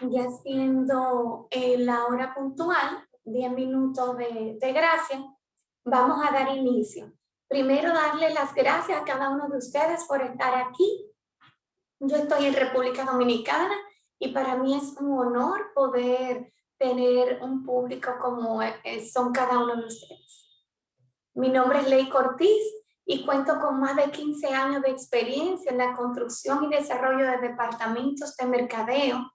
ya siendo eh, la hora puntual, 10 minutos de, de gracia, vamos a dar inicio. Primero darle las gracias a cada uno de ustedes por estar aquí. Yo estoy en República Dominicana y para mí es un honor poder tener un público como eh, son cada uno de ustedes. Mi nombre es Ley Cortiz y cuento con más de 15 años de experiencia en la construcción y desarrollo de departamentos de mercadeo,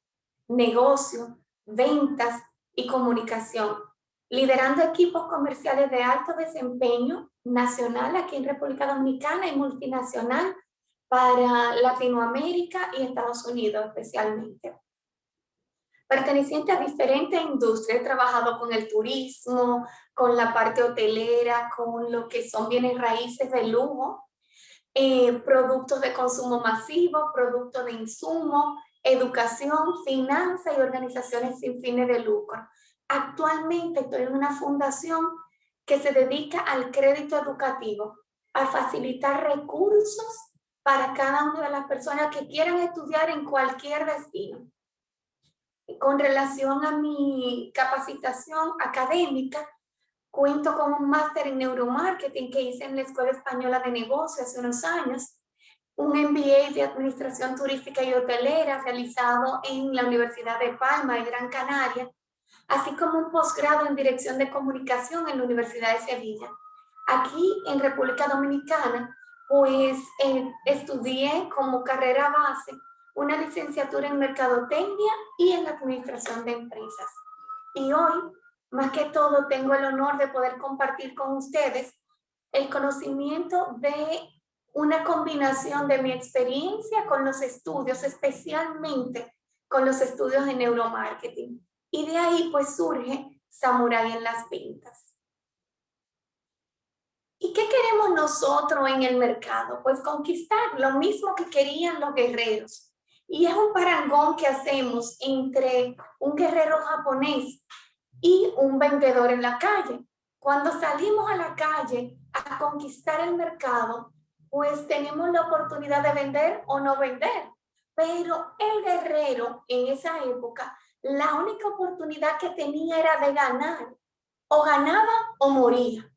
negocio, ventas y comunicación, liderando equipos comerciales de alto desempeño nacional aquí en República Dominicana y multinacional para Latinoamérica y Estados Unidos especialmente. Perteneciente a diferentes industrias, he trabajado con el turismo, con la parte hotelera, con lo que son bienes raíces de lujo, eh, productos de consumo masivo, productos de insumo, educación, finanzas y organizaciones sin fines de lucro. Actualmente estoy en una fundación que se dedica al crédito educativo, a facilitar recursos para cada una de las personas que quieran estudiar en cualquier destino. Con relación a mi capacitación académica, cuento con un máster en neuromarketing que hice en la Escuela Española de Negocios hace unos años, un MBA de Administración Turística y Hotelera realizado en la Universidad de Palma de Gran Canaria, así como un posgrado en Dirección de Comunicación en la Universidad de Sevilla. Aquí en República Dominicana, pues eh, estudié como carrera base una licenciatura en Mercadotecnia y en Administración de Empresas. Y hoy, más que todo, tengo el honor de poder compartir con ustedes el conocimiento de una combinación de mi experiencia con los estudios, especialmente con los estudios de neuromarketing. Y de ahí pues surge Samurai en las ventas. ¿Y qué queremos nosotros en el mercado? Pues conquistar lo mismo que querían los guerreros, y es un parangón que hacemos entre un guerrero japonés y un vendedor en la calle. Cuando salimos a la calle a conquistar el mercado, pues tenemos la oportunidad de vender o no vender. Pero el guerrero en esa época, la única oportunidad que tenía era de ganar. O ganaba o moría.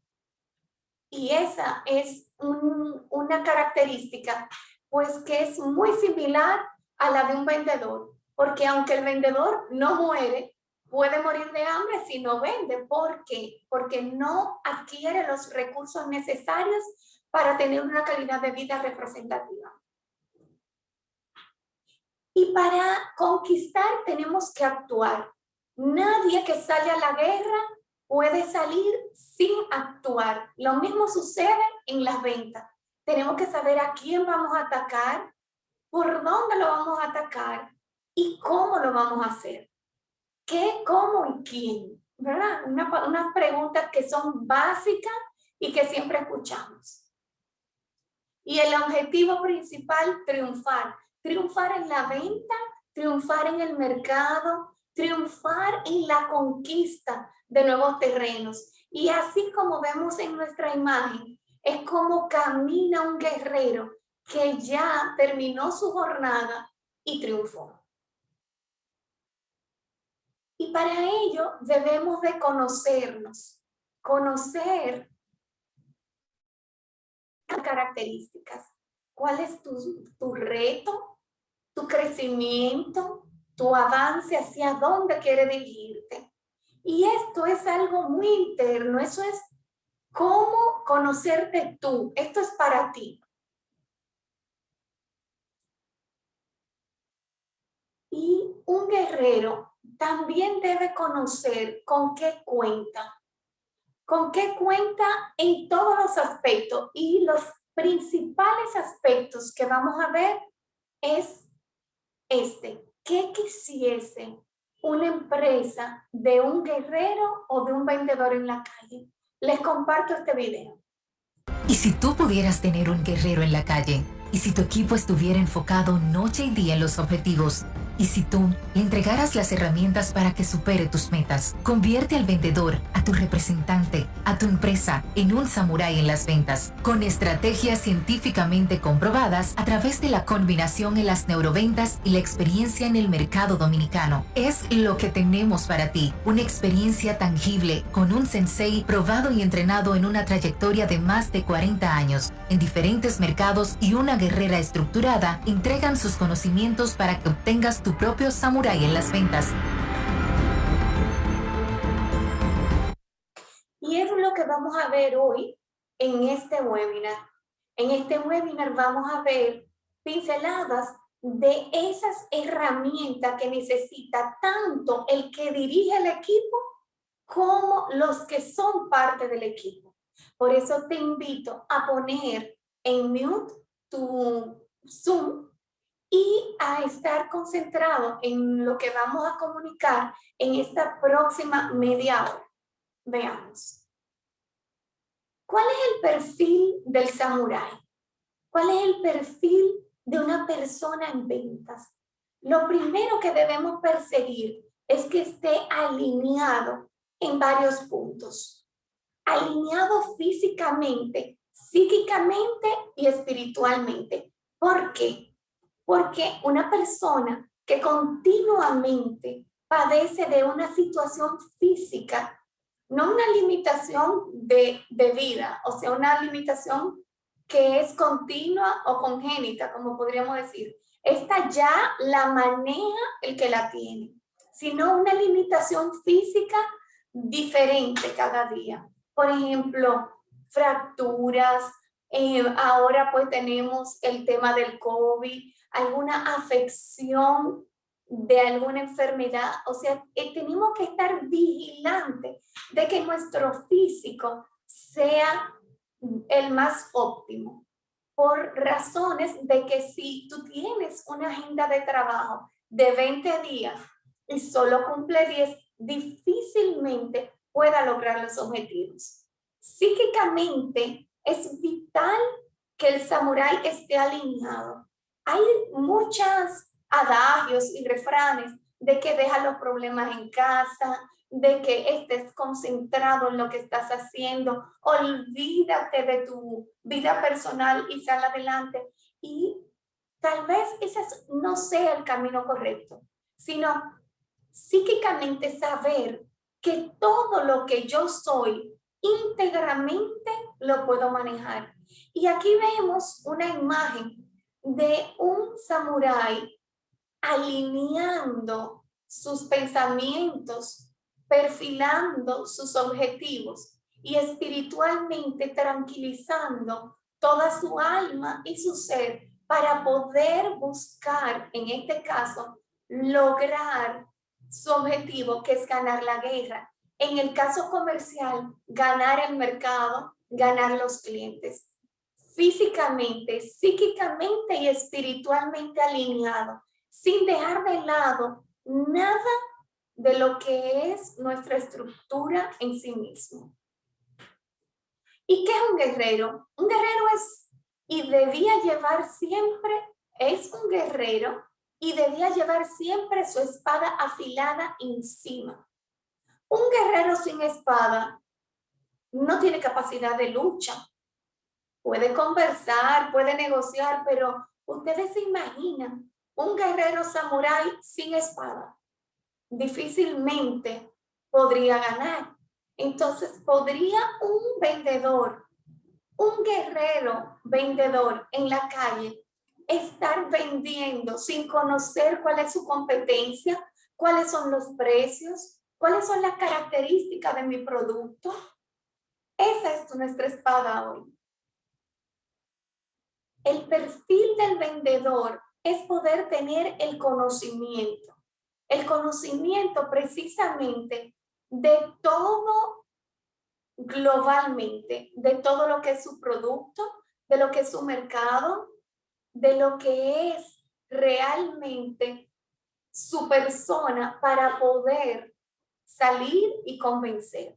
Y esa es una característica pues que es muy similar a la de un vendedor, porque aunque el vendedor no muere, puede morir de hambre si no vende. ¿Por qué? Porque no adquiere los recursos necesarios para tener una calidad de vida representativa. Y para conquistar tenemos que actuar. Nadie que sale a la guerra puede salir sin actuar. Lo mismo sucede en las ventas. Tenemos que saber a quién vamos a atacar, por dónde lo vamos a atacar y cómo lo vamos a hacer. ¿Qué, cómo y quién? ¿Verdad? Una, unas preguntas que son básicas y que siempre escuchamos. Y el objetivo principal, triunfar. Triunfar en la venta, triunfar en el mercado, triunfar en la conquista de nuevos terrenos. Y así como vemos en nuestra imagen, es como camina un guerrero que ya terminó su jornada y triunfó. Y para ello debemos de conocernos, conocer características. ¿Cuál es tu, tu reto, tu crecimiento, tu avance hacia dónde quiere dirigirte? Y esto es algo muy interno, eso es cómo conocerte tú, esto es para ti. Y un guerrero también debe conocer con qué cuenta. Con qué cuenta en todos los aspectos. Y los principales aspectos que vamos a ver es este. ¿Qué quisiese una empresa de un guerrero o de un vendedor en la calle? Les comparto este video. ¿Y si tú pudieras tener un guerrero en la calle? ¿Y si tu equipo estuviera enfocado noche y día en los objetivos? ¿Y si tú le entregaras las herramientas para que supere tus metas? Convierte al vendedor, a tu representante, a tu empresa en un samurái en las ventas, con estrategias científicamente comprobadas a través de la combinación en las neuroventas y la experiencia en el mercado dominicano. Es lo que tenemos para ti, una experiencia tangible con un sensei probado y entrenado en una trayectoria de más de 40 años en diferentes mercados y una guerrera estructurada entregan sus conocimientos para que obtengas tu propio samurái en las ventas. Y es lo que vamos a ver hoy en este webinar. En este webinar vamos a ver pinceladas de esas herramientas que necesita tanto el que dirige el equipo como los que son parte del equipo. Por eso te invito a poner en mute tu Zoom y a estar concentrado en lo que vamos a comunicar en esta próxima media hora. Veamos. ¿Cuál es el perfil del samurái? ¿Cuál es el perfil de una persona en ventas? Lo primero que debemos perseguir es que esté alineado en varios puntos. Alineado físicamente, psíquicamente y espiritualmente. ¿Por qué? Porque una persona que continuamente padece de una situación física, no una limitación de, de vida, o sea, una limitación que es continua o congénita, como podríamos decir. Esta ya la maneja el que la tiene, sino una limitación física diferente cada día. Por ejemplo, fracturas, eh, ahora pues tenemos el tema del COVID, alguna afección de alguna enfermedad. O sea, eh, tenemos que estar vigilantes de que nuestro físico sea el más óptimo. Por razones de que si tú tienes una agenda de trabajo de 20 días y solo cumple 10, difícilmente pueda lograr los objetivos. Psíquicamente es vital que el samurái esté alineado hay muchos adagios y refranes de que deja los problemas en casa, de que estés concentrado en lo que estás haciendo, olvídate de tu vida personal y sal adelante. Y tal vez ese no sea el camino correcto, sino psíquicamente saber que todo lo que yo soy íntegramente lo puedo manejar. Y aquí vemos una imagen de un samurái alineando sus pensamientos, perfilando sus objetivos y espiritualmente tranquilizando toda su alma y su ser para poder buscar, en este caso, lograr su objetivo, que es ganar la guerra. En el caso comercial, ganar el mercado, ganar los clientes físicamente, psíquicamente y espiritualmente alineado, sin dejar de lado nada de lo que es nuestra estructura en sí mismo. ¿Y qué es un guerrero? Un guerrero es y debía llevar siempre, es un guerrero y debía llevar siempre su espada afilada encima. Un guerrero sin espada no tiene capacidad de lucha, puede conversar, puede negociar, pero ustedes se imaginan un guerrero samurái sin espada. Difícilmente podría ganar. Entonces, ¿podría un vendedor, un guerrero vendedor en la calle estar vendiendo sin conocer cuál es su competencia, cuáles son los precios, cuáles son las características de mi producto? Esa es nuestra espada hoy. El perfil del vendedor es poder tener el conocimiento. El conocimiento precisamente de todo globalmente, de todo lo que es su producto, de lo que es su mercado, de lo que es realmente su persona para poder salir y convencer.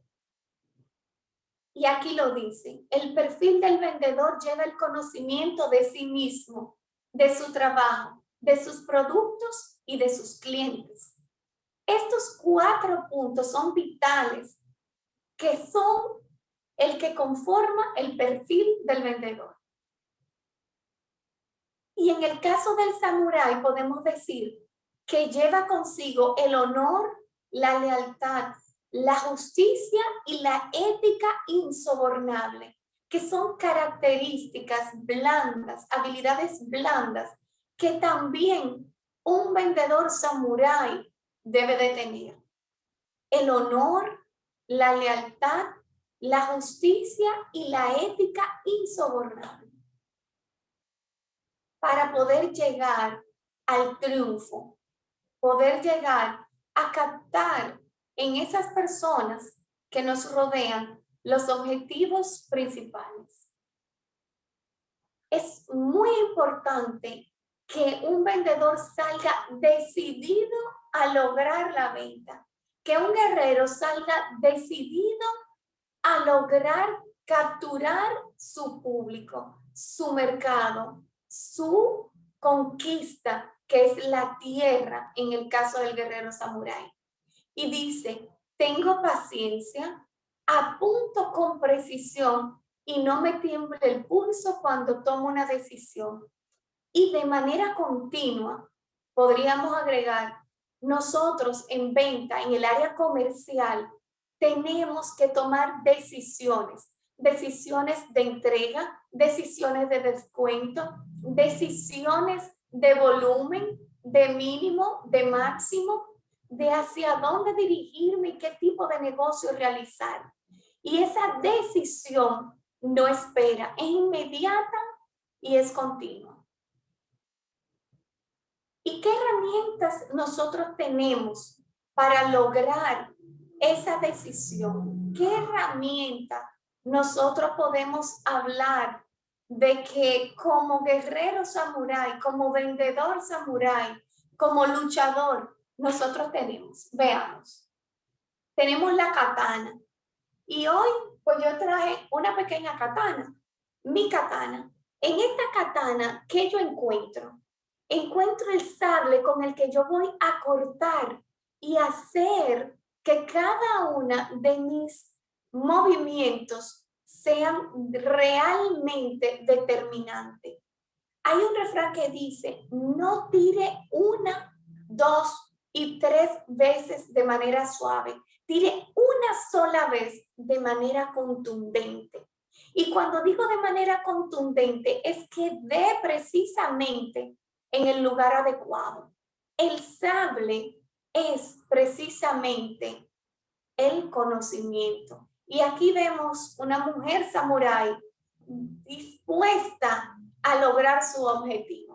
Y aquí lo dice, el perfil del vendedor lleva el conocimiento de sí mismo, de su trabajo, de sus productos y de sus clientes. Estos cuatro puntos son vitales, que son el que conforma el perfil del vendedor. Y en el caso del samurái podemos decir que lleva consigo el honor, la lealtad, la justicia y la ética insobornable, que son características blandas, habilidades blandas, que también un vendedor samurái debe de tener. El honor, la lealtad, la justicia y la ética insobornable. Para poder llegar al triunfo, poder llegar a captar en esas personas que nos rodean los objetivos principales. Es muy importante que un vendedor salga decidido a lograr la venta, que un guerrero salga decidido a lograr capturar su público, su mercado, su conquista, que es la tierra en el caso del guerrero samurái. Y dice, tengo paciencia, apunto con precisión y no me tiemble el pulso cuando tomo una decisión. Y de manera continua, podríamos agregar, nosotros en venta, en el área comercial, tenemos que tomar decisiones, decisiones de entrega, decisiones de descuento, decisiones de volumen, de mínimo, de máximo, de hacia dónde dirigirme y qué tipo de negocio realizar. Y esa decisión no espera, es inmediata y es continua. ¿Y qué herramientas nosotros tenemos para lograr esa decisión? ¿Qué herramienta nosotros podemos hablar de que como guerrero samurái, como vendedor samurái, como luchador, nosotros tenemos, veamos, tenemos la katana. Y hoy, pues yo traje una pequeña katana, mi katana. En esta katana, ¿qué yo encuentro? Encuentro el sable con el que yo voy a cortar y hacer que cada una de mis movimientos sean realmente determinantes. Hay un refrán que dice, no tire una, dos y tres veces de manera suave. Tire una sola vez de manera contundente. Y cuando digo de manera contundente, es que dé precisamente en el lugar adecuado. El sable es precisamente el conocimiento. Y aquí vemos una mujer samurái dispuesta a lograr su objetivo.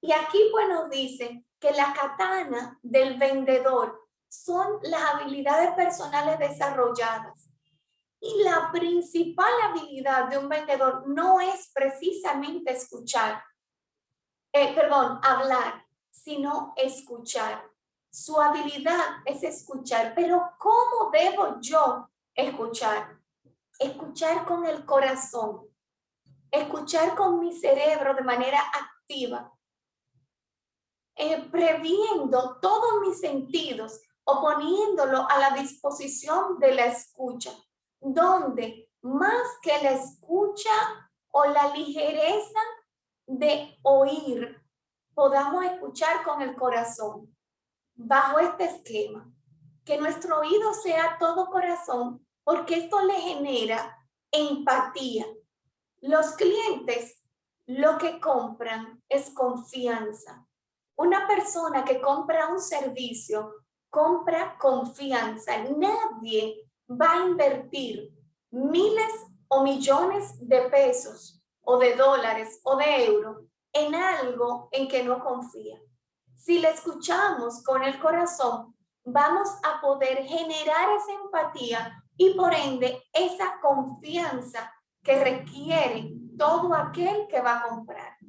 Y aquí pues nos dice que la katana del vendedor son las habilidades personales desarrolladas. Y la principal habilidad de un vendedor no es precisamente escuchar, eh, perdón, hablar, sino escuchar. Su habilidad es escuchar, pero ¿cómo debo yo escuchar? Escuchar con el corazón, escuchar con mi cerebro de manera activa, eh, previendo todos mis sentidos o poniéndolo a la disposición de la escucha, donde más que la escucha o la ligereza de oír, podamos escuchar con el corazón, bajo este esquema, que nuestro oído sea todo corazón, porque esto le genera empatía. Los clientes lo que compran es confianza. Una persona que compra un servicio compra confianza. Nadie va a invertir miles o millones de pesos o de dólares o de euros en algo en que no confía. Si le escuchamos con el corazón, vamos a poder generar esa empatía y por ende esa confianza que requiere todo aquel que va a comprar.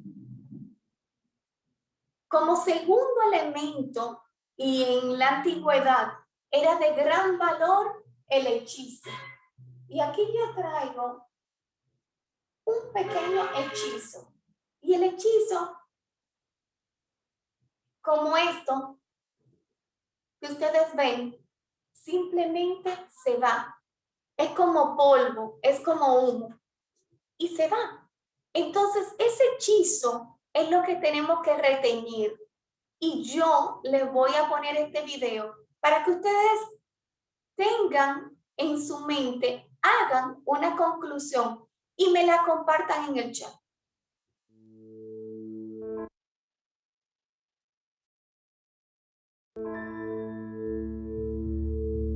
Como segundo elemento, y en la antigüedad era de gran valor el hechizo. Y aquí yo traigo un pequeño hechizo. Y el hechizo como esto que ustedes ven, simplemente se va. Es como polvo, es como humo y se va. Entonces, ese hechizo es lo que tenemos que retener. Y yo les voy a poner este video para que ustedes tengan en su mente, hagan una conclusión y me la compartan en el chat.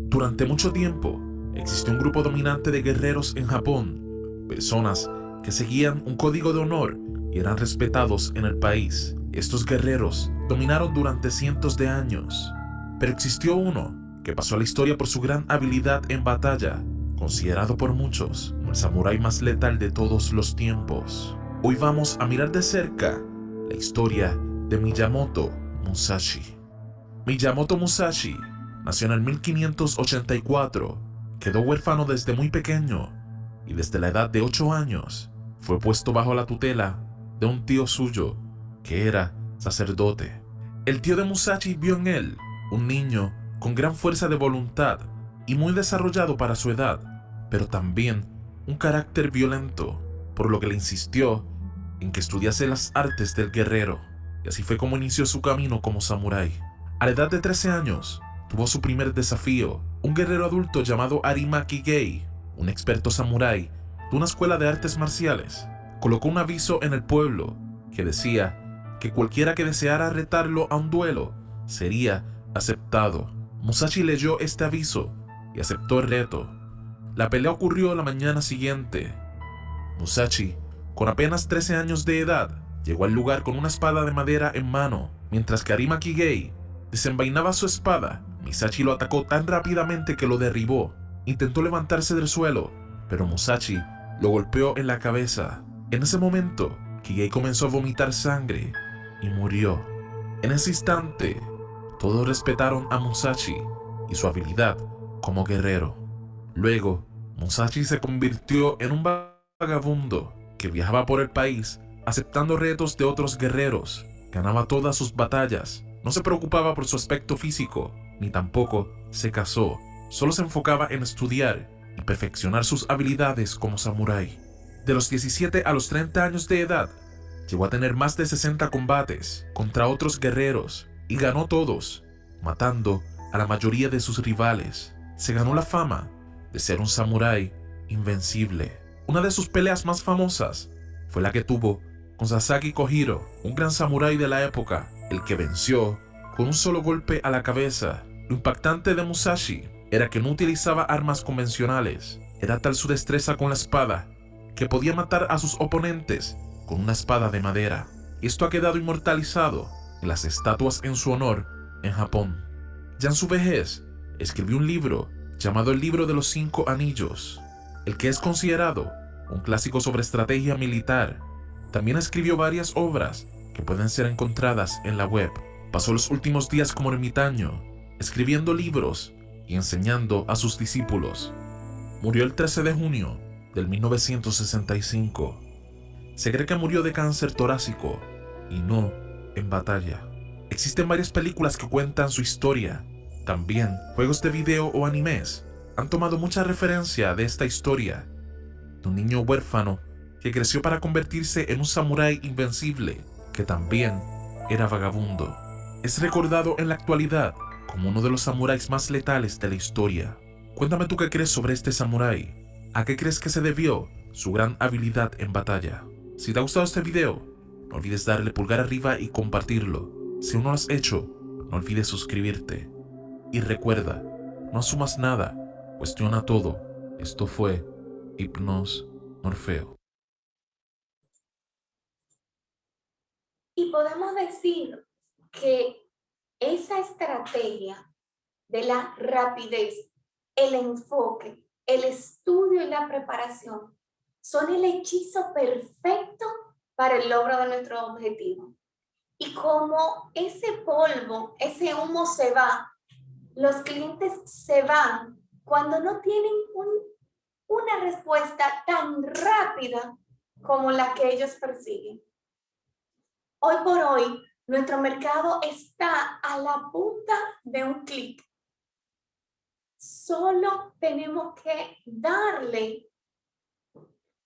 Durante mucho tiempo, existió un grupo dominante de guerreros en Japón, personas que seguían un código de honor eran respetados en el país. Estos guerreros dominaron durante cientos de años, pero existió uno que pasó a la historia por su gran habilidad en batalla, considerado por muchos como el samurái más letal de todos los tiempos. Hoy vamos a mirar de cerca la historia de Miyamoto Musashi. Miyamoto Musashi Nació en el 1584, quedó huérfano desde muy pequeño y desde la edad de 8 años fue puesto bajo la tutela de un tío suyo que era sacerdote. El tío de Musashi vio en él un niño con gran fuerza de voluntad y muy desarrollado para su edad, pero también un carácter violento, por lo que le insistió en que estudiase las artes del guerrero, y así fue como inició su camino como samurái. A la edad de 13 años, tuvo su primer desafío. Un guerrero adulto llamado Arimaki Gei, un experto samurái de una escuela de artes marciales, colocó un aviso en el pueblo que decía que cualquiera que deseara retarlo a un duelo sería aceptado. Musashi leyó este aviso y aceptó el reto. La pelea ocurrió la mañana siguiente. Musashi, con apenas 13 años de edad, llegó al lugar con una espada de madera en mano, mientras que Arimaki Gei desenvainaba su espada Misachi lo atacó tan rápidamente que lo derribó. Intentó levantarse del suelo, pero Musashi lo golpeó en la cabeza. En ese momento, Kigei comenzó a vomitar sangre y murió. En ese instante, todos respetaron a Musashi y su habilidad como guerrero. Luego, Musashi se convirtió en un vagabundo que viajaba por el país aceptando retos de otros guerreros. Ganaba todas sus batallas. No se preocupaba por su aspecto físico ni tampoco se casó, solo se enfocaba en estudiar y perfeccionar sus habilidades como samurái. De los 17 a los 30 años de edad, llegó a tener más de 60 combates contra otros guerreros y ganó todos, matando a la mayoría de sus rivales. Se ganó la fama de ser un samurái invencible. Una de sus peleas más famosas fue la que tuvo con Sasaki Kojiro, un gran samurái de la época, el que venció con un solo golpe a la cabeza. Lo impactante de Musashi era que no utilizaba armas convencionales. Era tal su destreza con la espada que podía matar a sus oponentes con una espada de madera. Esto ha quedado inmortalizado en las estatuas en su honor en Japón. Ya en su vejez, escribió un libro llamado El Libro de los Cinco Anillos, el que es considerado un clásico sobre estrategia militar. También escribió varias obras que pueden ser encontradas en la web. Pasó los últimos días como ermitaño, escribiendo libros y enseñando a sus discípulos. Murió el 13 de junio del 1965. Se cree que murió de cáncer torácico y no en batalla. Existen varias películas que cuentan su historia. También juegos de video o animes han tomado mucha referencia de esta historia. Un niño huérfano que creció para convertirse en un samurái invencible que también era vagabundo es recordado en la actualidad como uno de los samuráis más letales de la historia. Cuéntame tú qué crees sobre este samurái. ¿A qué crees que se debió su gran habilidad en batalla? Si te ha gustado este video, no olvides darle pulgar arriba y compartirlo. Si aún no lo has hecho, no olvides suscribirte. Y recuerda, no asumas nada, cuestiona todo. Esto fue Hipnos Morfeo. Y podemos decir que esa estrategia de la rapidez, el enfoque, el estudio y la preparación son el hechizo perfecto para el logro de nuestro objetivo. Y como ese polvo, ese humo se va, los clientes se van cuando no tienen una respuesta tan rápida como la que ellos persiguen. Hoy por hoy, Nuestro mercado está a la punta de un clic. Solo tenemos que darle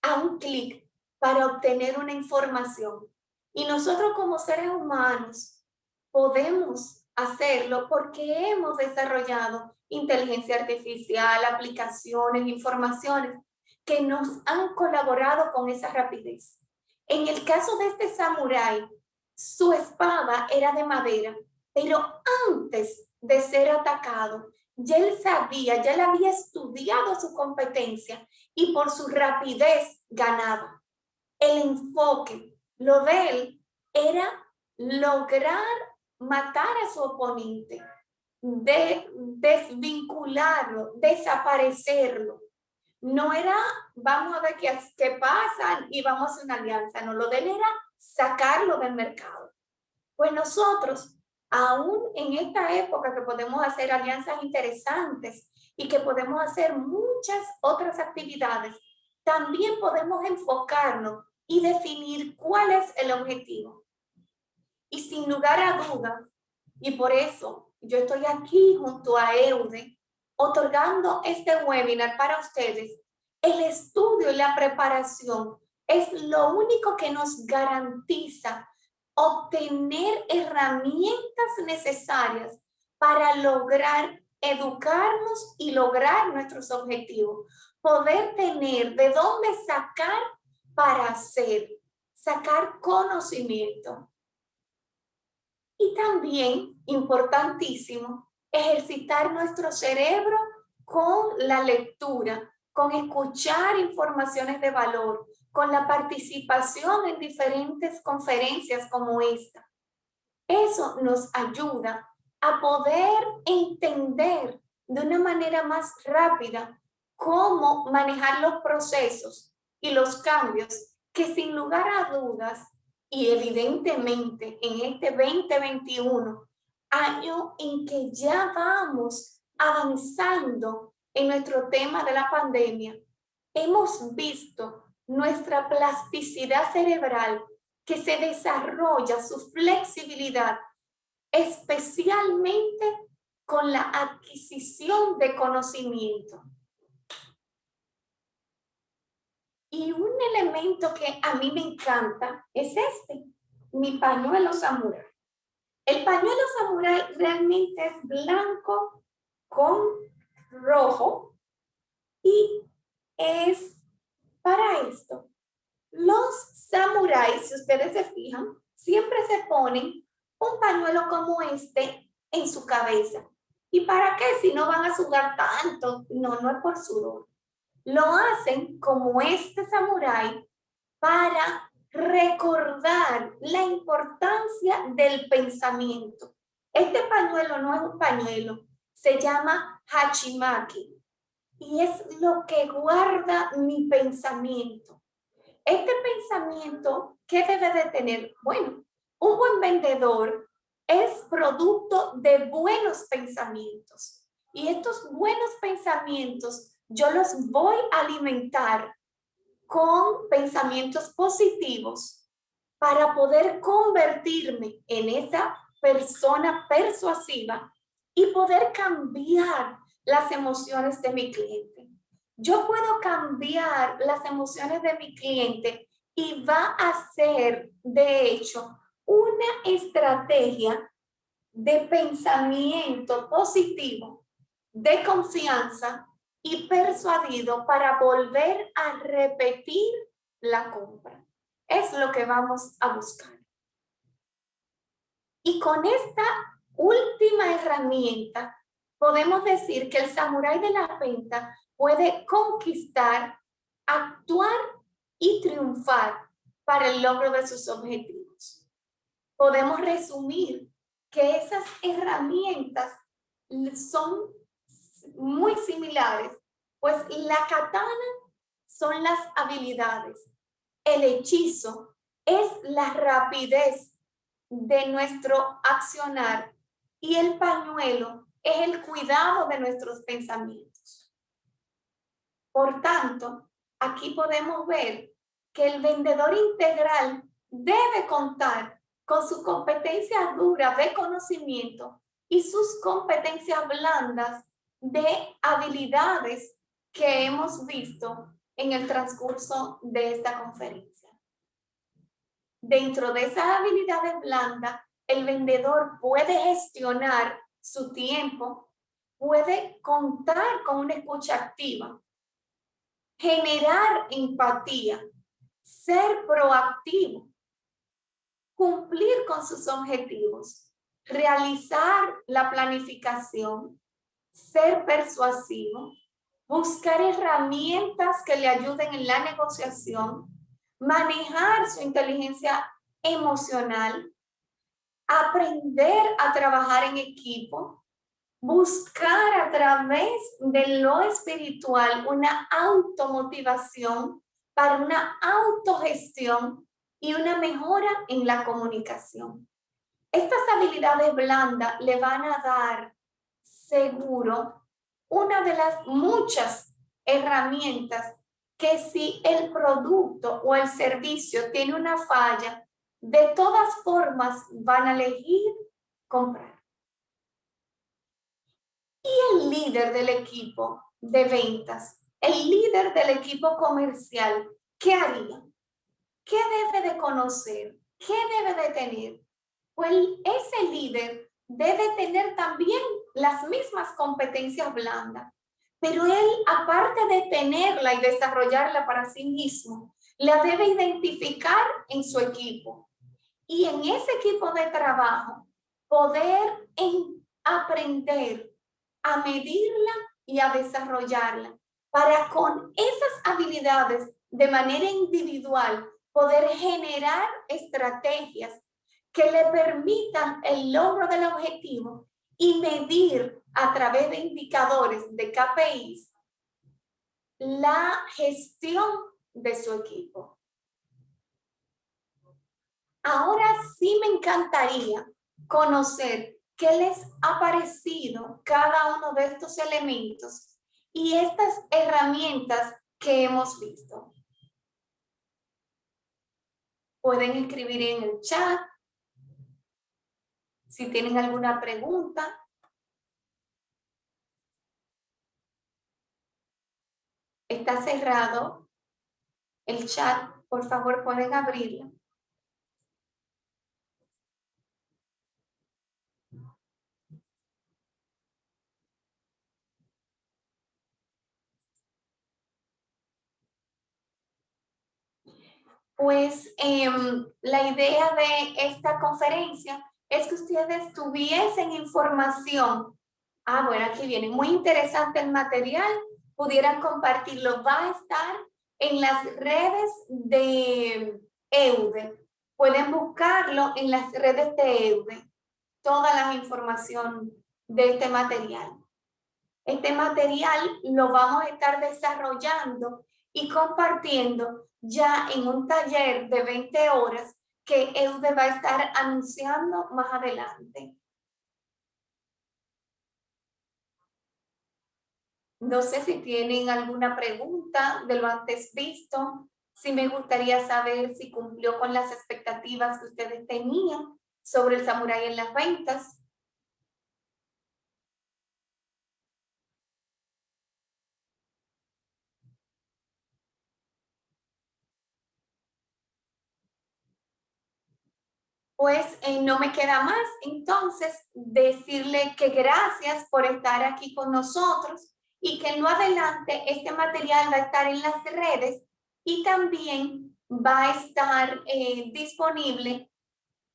a un clic para obtener una información. Y nosotros como seres humanos podemos hacerlo porque hemos desarrollado inteligencia artificial, aplicaciones, informaciones que nos han colaborado con esa rapidez. En el caso de este samurái, su espada era de madera, pero antes de ser atacado, ya él sabía, ya él había estudiado su competencia y por su rapidez ganaba. El enfoque, lo de él, era lograr matar a su oponente, de desvincularlo, desaparecerlo. No era, vamos a ver qué, qué pasa y vamos a una alianza. No, lo de él era sacarlo del mercado. Pues nosotros, aún en esta época que podemos hacer alianzas interesantes y que podemos hacer muchas otras actividades, también podemos enfocarnos y definir cuál es el objetivo. Y sin lugar a dudas, y por eso yo estoy aquí junto a EUDE, otorgando este webinar para ustedes, el estudio y la preparación es lo único que nos garantiza obtener herramientas necesarias para lograr educarnos y lograr nuestros objetivos. Poder tener de dónde sacar para hacer, sacar conocimiento. Y también, importantísimo, ejercitar nuestro cerebro con la lectura, con escuchar informaciones de valor, con la participación en diferentes conferencias como esta. Eso nos ayuda a poder entender de una manera más rápida cómo manejar los procesos y los cambios que sin lugar a dudas y evidentemente en este 2021, año en que ya vamos avanzando en nuestro tema de la pandemia, hemos visto nuestra plasticidad cerebral que se desarrolla, su flexibilidad, especialmente con la adquisición de conocimiento. Y un elemento que a mí me encanta es este, mi pañuelo samurai. El pañuelo samurai realmente es blanco con rojo y es para esto, los samuráis, si ustedes se fijan, siempre se ponen un pañuelo como este en su cabeza. ¿Y para qué? Si no van a sudar tanto. No, no es por sudor. Lo hacen como este samurái para recordar la importancia del pensamiento. Este pañuelo no es un pañuelo, se llama hachimaki y es lo que guarda mi pensamiento. Este pensamiento, ¿qué debe de tener? Bueno, un buen vendedor es producto de buenos pensamientos. Y estos buenos pensamientos yo los voy a alimentar con pensamientos positivos para poder convertirme en esa persona persuasiva y poder cambiar las emociones de mi cliente. Yo puedo cambiar las emociones de mi cliente y va a ser, de hecho, una estrategia de pensamiento positivo, de confianza y persuadido para volver a repetir la compra. Es lo que vamos a buscar. Y con esta última herramienta podemos decir que el samurái de la venta puede conquistar, actuar y triunfar para el logro de sus objetivos. Podemos resumir que esas herramientas son muy similares, pues la katana son las habilidades, el hechizo es la rapidez de nuestro accionar y el pañuelo es el cuidado de nuestros pensamientos. Por tanto, aquí podemos ver que el vendedor integral debe contar con su competencia dura de conocimiento y sus competencias blandas de habilidades que hemos visto en el transcurso de esta conferencia. Dentro de esas habilidades blandas, el vendedor puede gestionar su tiempo, puede contar con una escucha activa, generar empatía, ser proactivo, cumplir con sus objetivos, realizar la planificación, ser persuasivo, buscar herramientas que le ayuden en la negociación, manejar su inteligencia emocional, aprender a trabajar en equipo, buscar a través de lo espiritual una automotivación para una autogestión y una mejora en la comunicación. Estas habilidades blandas le van a dar seguro una de las muchas herramientas que si el producto o el servicio tiene una falla, de todas formas van a elegir comprar. Y el líder del equipo de ventas, el líder del equipo comercial, ¿qué haría? ¿Qué debe de conocer? ¿Qué debe de tener? Pues ese líder debe tener también las mismas competencias blandas. Pero él, aparte de tenerla y desarrollarla para sí mismo, la debe identificar en su equipo. Y en ese equipo de trabajo, poder aprender a medirla y a desarrollarla para con esas habilidades de manera individual poder generar estrategias que le permitan el logro del objetivo y medir a través de indicadores de KPIs la gestión de su equipo. Ahora sí me encantaría conocer qué les ha parecido cada uno de estos elementos y estas herramientas que hemos visto. Pueden escribir en el chat si tienen alguna pregunta. Está cerrado el chat. Por favor, pueden abrirlo. Pues em, la idea de esta conferencia es que ustedes tuviesen información. Ah, bueno, aquí viene. Muy interesante el material. Pudieran compartirlo. Va a estar en las redes de EUDE. Pueden buscarlo en las redes de EUDE. Toda la información de este material. Este material lo vamos a estar desarrollando y compartiendo ya en un taller de 20 horas que EUDE va a estar anunciando más adelante. No sé si tienen alguna pregunta de lo antes visto. Sí me gustaría saber si cumplió con las expectativas que ustedes tenían sobre el samurái en las ventas. Pues eh, no me queda más entonces decirle que gracias por estar aquí con nosotros y que en lo adelante este material va a estar en las redes y también va a estar eh, disponible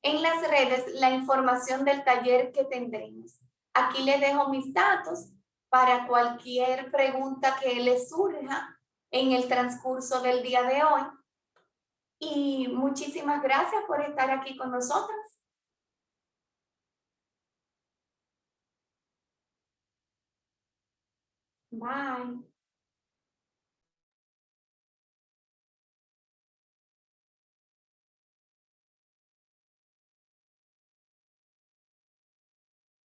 en las redes la información del taller que tendremos. Aquí les dejo mis datos para cualquier pregunta que les surja en el transcurso del día de hoy y muchísimas gracias por estar aquí con nosotros. Bye.